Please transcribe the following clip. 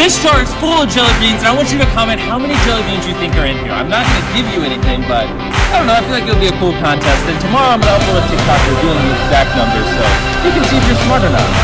This jar is full of jelly beans, and I want you to comment how many jelly beans you think are in here. I'm not going to give you anything, but I don't know. I feel like it'll be a cool contest. And tomorrow I'm going to upload a TikTok revealing the exact numbers, so you can see if you're smart or not.